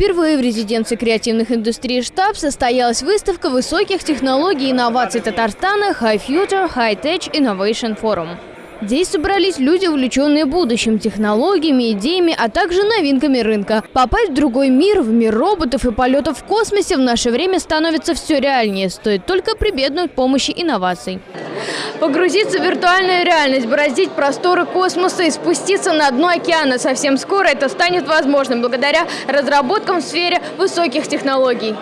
Впервые в резиденции креативных индустрий штаб состоялась выставка высоких технологий и инноваций Татарстана High Future High Tech Innovation Forum. Здесь собрались люди, увлеченные будущим, технологиями, идеями, а также новинками рынка. Попасть в другой мир, в мир роботов и полетов в космосе в наше время становится все реальнее. Стоит только прибегнуть к помощи инноваций. Погрузиться в виртуальную реальность, бороздить просторы космоса и спуститься на дно океана. Совсем скоро это станет возможным благодаря разработкам в сфере высоких технологий.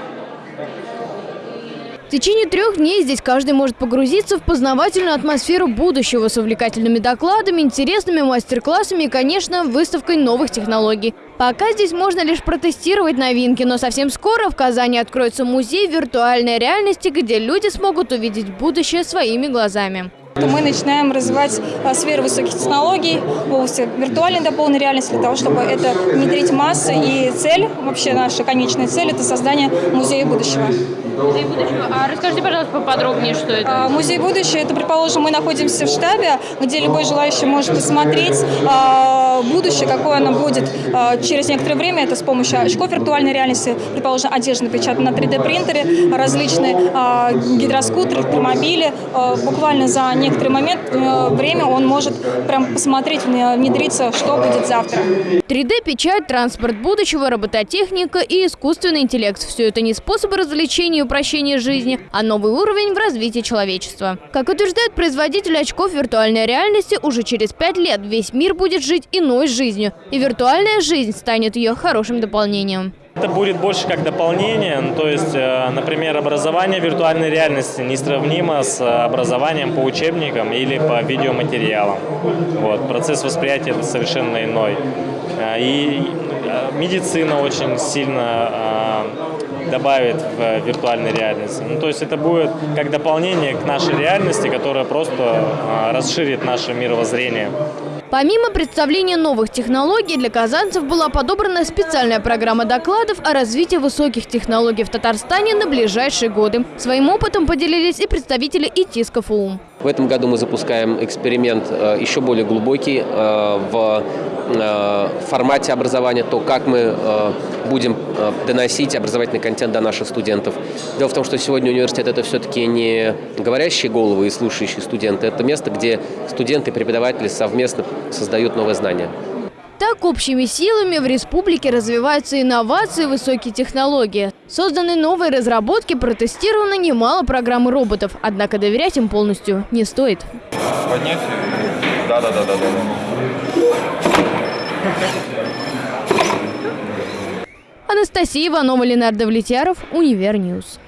В течение трех дней здесь каждый может погрузиться в познавательную атмосферу будущего с увлекательными докладами, интересными мастер-классами и, конечно, выставкой новых технологий. Пока здесь можно лишь протестировать новинки, но совсем скоро в Казани откроется музей виртуальной реальности, где люди смогут увидеть будущее своими глазами мы начинаем развивать а, сферу высоких технологий в области виртуальной дополненной реальности для того, чтобы это внедрить массы. И цель, вообще наша конечная цель – это создание музея будущего. Музей будущего. А расскажите, пожалуйста, поподробнее, что это? А, музей будущего – это, предположим, мы находимся в штабе, где любой желающий может посмотреть а, будущее, какое оно будет а, через некоторое время. Это с помощью очков виртуальной реальности, предположим, одежда напечатана на 3D-принтере, различные а, гидроскутеры, электромобили. А, буквально за некоторое некоторый момент, э, время он может прям посмотреть, внедриться, что будет завтра. 3D-печать, транспорт будущего, робототехника и искусственный интеллект – все это не способы развлечения и упрощения жизни, а новый уровень в развитии человечества. Как утверждает производитель очков виртуальной реальности, уже через пять лет весь мир будет жить иной жизнью, и виртуальная жизнь станет ее хорошим дополнением. Это будет больше как дополнение, ну, то есть, э, например, образование виртуальной реальности несравнимо с образованием по учебникам или по видеоматериалам. Вот, процесс восприятия совершенно иной. Э, и э, медицина очень сильно добавит в виртуальной реальности. Ну, то есть это будет как дополнение к нашей реальности, которая просто расширит наше мировоззрение. Помимо представления новых технологий, для казанцев была подобрана специальная программа докладов о развитии высоких технологий в Татарстане на ближайшие годы. Своим опытом поделились и представители ИТИС КФУ. В этом году мы запускаем эксперимент э, еще более глубокий э, в э, формате образования, то, как мы будем доносить образовательный контент до наших студентов. Дело в том, что сегодня университет – это все-таки не говорящие головы и слушающие студенты, это место, где студенты и преподаватели совместно создают новые знания. Так, общими силами в республике развиваются инновации и высокие технологии. Созданы новые разработки, протестировано немало программ роботов, однако доверять им полностью не стоит. Поднять? Да, да, да, да, да. Анастасия Иванова, Ленар Давлетьяров, Универ News.